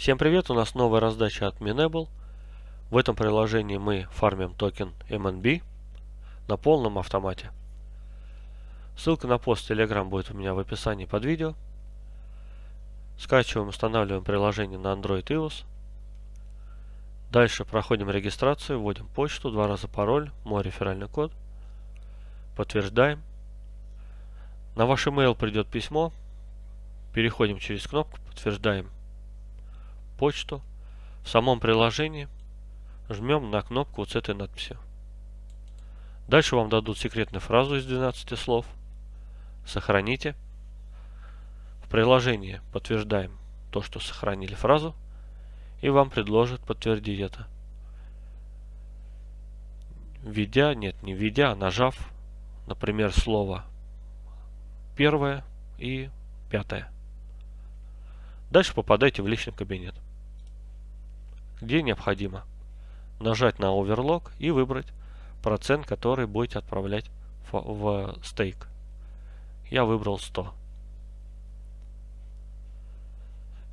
Всем привет, у нас новая раздача от Minable. В этом приложении мы фармим токен MNB на полном автомате. Ссылка на пост Telegram будет у меня в описании под видео. Скачиваем, устанавливаем приложение на Android iOS. Дальше проходим регистрацию, вводим почту, два раза пароль, мой реферальный код. Подтверждаем. На ваш email придет письмо. Переходим через кнопку, подтверждаем почту. В самом приложении жмем на кнопку вот с этой надписью. Дальше вам дадут секретную фразу из 12 слов. Сохраните. В приложении подтверждаем то, что сохранили фразу. И вам предложат подтвердить это. Введя, нет, не введя, а нажав, например, слово первое и пятое. Дальше попадайте в личный кабинет где необходимо нажать на Overlock и выбрать процент, который будете отправлять в стейк. Я выбрал 100.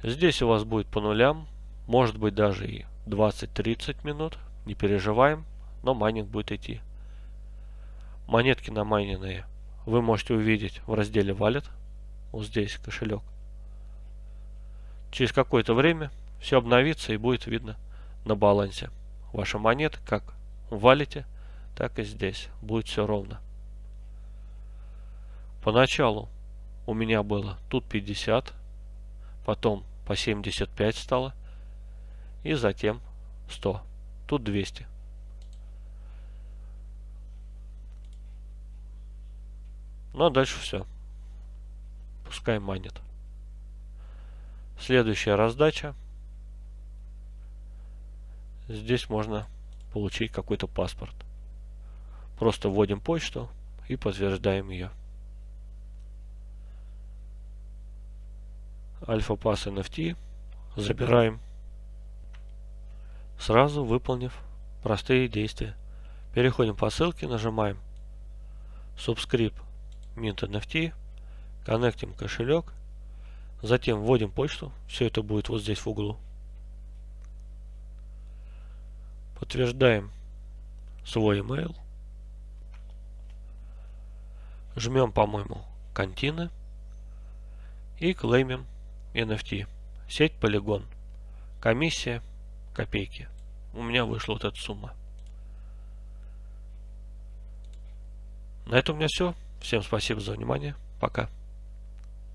Здесь у вас будет по нулям, может быть даже и 20-30 минут, не переживаем, но майнинг будет идти. Монетки на намайненные вы можете увидеть в разделе Wallet, вот здесь кошелек. Через какое-то время все обновится и будет видно на балансе. Ваша монета как валите, так и здесь. Будет все ровно. Поначалу у меня было тут 50, потом по 75 стало, и затем 100. Тут 200. Ну а дальше все. Пускай манит. Следующая раздача здесь можно получить какой-то паспорт. Просто вводим почту и подтверждаем ее. Альфа-пас NFT забираем, сразу выполнив простые действия. Переходим по ссылке, нажимаем Subscribe Mint NFT, коннектим кошелек, затем вводим почту, все это будет вот здесь в углу. Подтверждаем свой email. Жмем, по-моему, контины. И клеймим NFT. Сеть полигон. Комиссия копейки. У меня вышла вот эта сумма. На этом у меня все. Всем спасибо за внимание. Пока.